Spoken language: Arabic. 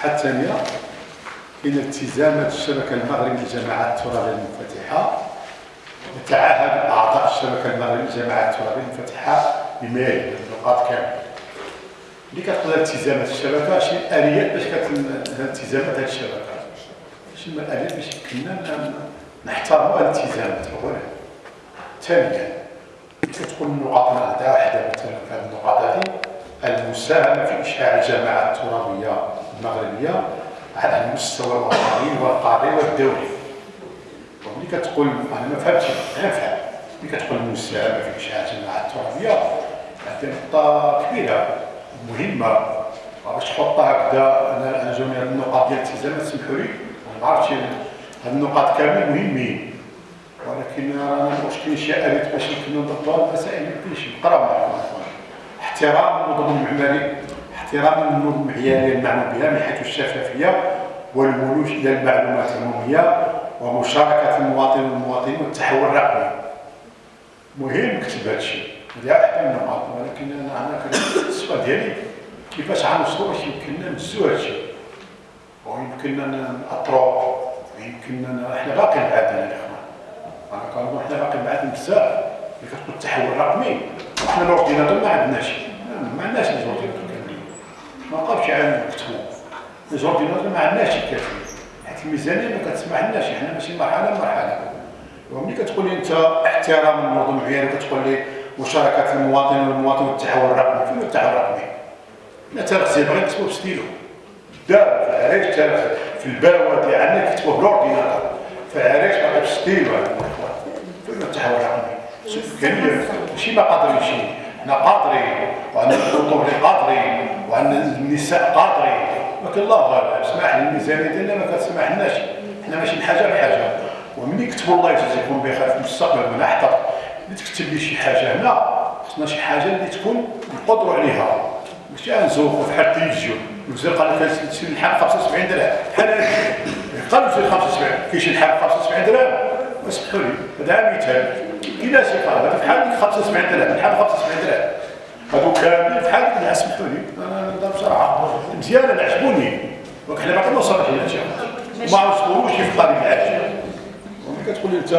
الصفحه الثانية كاين التزامات الشبكة المغربية للجماعات الترابية المنفتحة. يتعهد أعضاء الشبكة المغربية للجماعات الترابية المنفتحة بما يلي النقاط كاملة. اللي كتقول التزامات الشبكة شي اليات باش التزامات هذه الشبكة. شي الاليات باش يمكننا نحترموا الالتزامات أولا. ثانيا كتكون النقاط نعطيها واحدة مثلا في هذه النقاط هذه المساهمه في اشعاع الجماعات الترابيه المغربية على المستوى الوطني والقاري والدولي. وملي كتقول أنا ما فهمتش أنا فاهم ملي كتقول المساهمه في اشعاع الجماعات الترابيه هذه نقطة كبيرة مهمة. باش تحطها هكذا؟ أنا جاوني هذه النقاط ديال الالتزام سمحوا لي. ما عرفتش هذه النقاط كامل مهمين. ولكن رانا المشكل شي الات باش يمكن نضبطوا المسائل ما يمكنش نقراو معكم. احترام النظم المعماري احترام النظم المعياريه المعنى بها من حيث الشفافية والولوج إلى المعلومات العمومية ومشاركة المواطن والمواطنين والتحول الرقمي. مهم نكتب هذا الشيء. هذه أحد النقاط ولكن أنا أنا السؤال ديالي كيفاش غنوصلوا باش يمكننا نزوا هذا الشيء؟ ويمكننا نأطروا. ويمكننا إحنا باقيين بعادنا الاخوان أنا كنظن إحنا باقيين بعادنا بزاف. اللي التحول الرقمي؟ وحنا الاورديناتور ما عندناش. ما عندناش كاملين ما عندنا نكتبوا لي زورديناتور ما عندناش كافيين حيت الميزانية ما كتسمح لناش إحنا ماشي مرحلة مرحله وملي كتقول لي أنت احترام النظم المعياري كتقول لي مشاركة المواطن والمواطن والتحول الرقمي فين التحول الرقمي؟ لا تغسل بغيت نكتبو بستيلو. دار في في الباوه ديالنا كتبوه بالاورديناتور في العريش باقي بستيلو. هذا الاخوان فين التحول الرقمي؟ كاين ماشي ما قادرين حنا قادرين وعندنا الخطوب قادرين وعندنا النساء قادرين ولكن الله غالب اسمح لي الميزانيه ديالنا ما كتسمح لناش حنا ماشي بحاجة بحاجة. وملي كتبوا الله يجازيكم بخير في المستقبل من احتر اللي تكتب لي شي حاجة هنا خصنا شي حاجة اللي تكون نقدروا عليها. ماشي غنزوقوا بحال التلفزيون. الوزير قال لك شي الحق 75 درهم. بحال قال الوزير 75 كاين شي الحق 75 درهم؟ اسمحوا لي. هذا مثال شي قال هذا بحال 75 درهم الحق 75 درهم هادو كاملين بحال هكا اسمحوا لي أنا بصراحه مزيان أنا عجبوني ولكن حنا باقي ما وصلناش لهذا الشيء ما وصلوش في الطريق العاجل كتقول لي انت